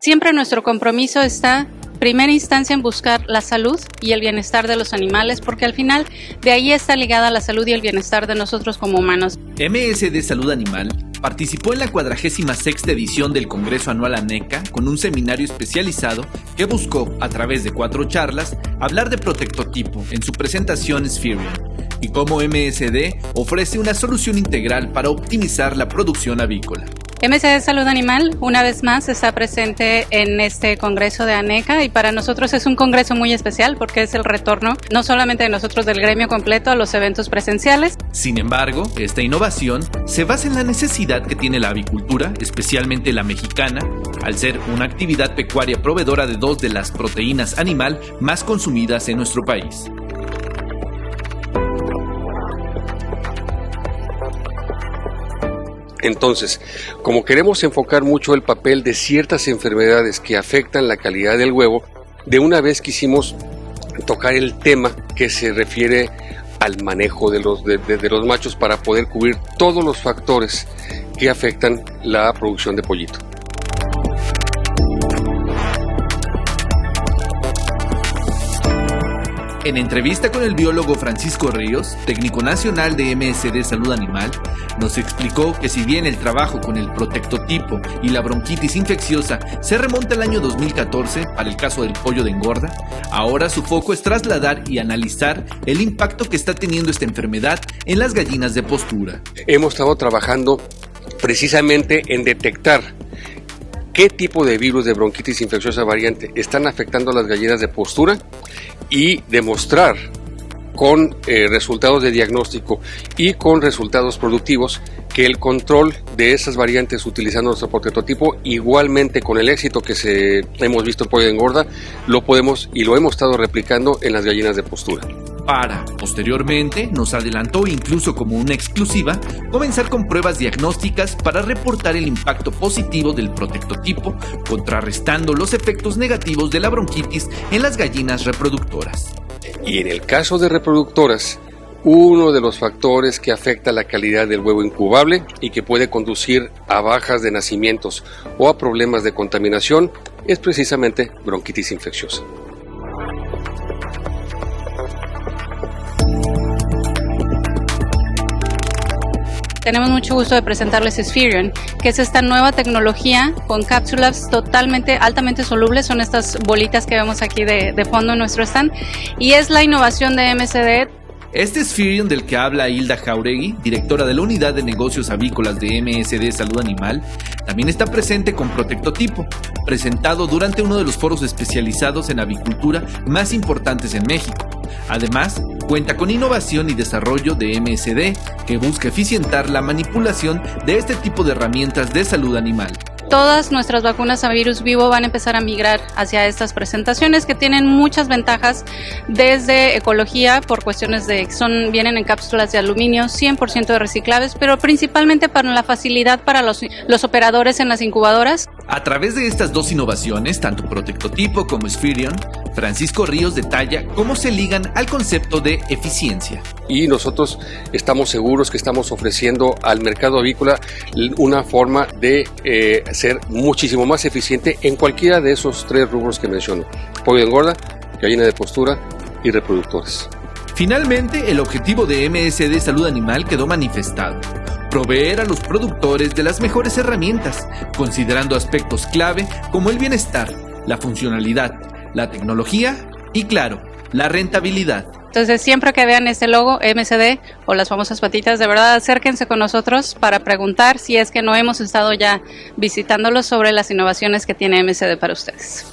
Siempre nuestro compromiso está primera instancia en buscar la salud y el bienestar de los animales, porque al final de ahí está ligada la salud y el bienestar de nosotros como humanos. MSD Salud Animal participó en la 46 edición del Congreso Anual ANECA con un seminario especializado que buscó, a través de cuatro charlas, hablar de protectotipo en su presentación Spherion y cómo MSD ofrece una solución integral para optimizar la producción avícola. MSD Salud Animal, una vez más, está presente en este Congreso de ANECA y para nosotros es un congreso muy especial porque es el retorno no solamente de nosotros del gremio completo a los eventos presenciales. Sin embargo, esta innovación se basa en la necesidad que tiene la avicultura, especialmente la mexicana, al ser una actividad pecuaria proveedora de dos de las proteínas animal más consumidas en nuestro país. Entonces, como queremos enfocar mucho el papel de ciertas enfermedades que afectan la calidad del huevo, de una vez quisimos tocar el tema que se refiere al manejo de los, machos para poder cubrir todos los factores que afectan la producción de pollito. En entrevista con el biólogo Francisco Ríos, técnico nacional de MSD Salud Animal, nos explicó que si bien el trabajo con el protectotipo y la bronquitis infecciosa se remonta al año 2014 para el caso del pollo de engorda, ahora su foco es trasladar y analizar el impacto que está teniendo esta enfermedad en las gallinas de postura. Hemos estado trabajando precisamente en detectar qué tipo de virus de bronquitis infecciosa variante están afectando a las gallinas de postura y demostrar con eh, resultados de diagnóstico y con resultados productivos que el control de esas variantes utilizando nuestro prototipo, igualmente con el éxito que se, hemos visto en pollo de engorda, lo podemos y lo hemos estado replicando en las gallinas de postura. Para, posteriormente, nos adelantó incluso como una exclusiva, comenzar con pruebas diagnósticas para reportar el impacto positivo del protectotipo, contrarrestando los efectos negativos de la bronquitis en las gallinas reproductoras. Y en el caso de reproductoras, uno de los factores que afecta la calidad del huevo incubable y que puede conducir a bajas de nacimientos o a problemas de contaminación es precisamente bronquitis infecciosa. Tenemos mucho gusto de presentarles Spherion, que es esta nueva tecnología con cápsulas totalmente, altamente solubles, son estas bolitas que vemos aquí de, de fondo en nuestro stand, y es la innovación de MCD este Spherion del que habla Hilda Jauregui, directora de la Unidad de Negocios Avícolas de MSD Salud Animal, también está presente con Protectotipo, presentado durante uno de los foros especializados en avicultura más importantes en México. Además, cuenta con innovación y desarrollo de MSD, que busca eficientar la manipulación de este tipo de herramientas de salud animal todas nuestras vacunas a virus vivo van a empezar a migrar hacia estas presentaciones que tienen muchas ventajas desde ecología por cuestiones de son vienen en cápsulas de aluminio 100% reciclables, pero principalmente para la facilidad para los, los operadores en las incubadoras. A través de estas dos innovaciones, tanto Protectotipo como Spherion, Francisco Ríos detalla cómo se ligan al concepto de eficiencia. Y nosotros estamos seguros que estamos ofreciendo al mercado avícola una forma de eh, ser muchísimo más eficiente en cualquiera de esos tres rubros que menciono. Pollo de engorda, gallina de postura y reproductores. Finalmente, el objetivo de MSD Salud Animal quedó manifestado. Proveer a los productores de las mejores herramientas, considerando aspectos clave como el bienestar, la funcionalidad, la tecnología y, claro, la rentabilidad. Entonces, siempre que vean este logo MCD o las famosas patitas, de verdad acérquense con nosotros para preguntar si es que no hemos estado ya visitándolos sobre las innovaciones que tiene MCD para ustedes.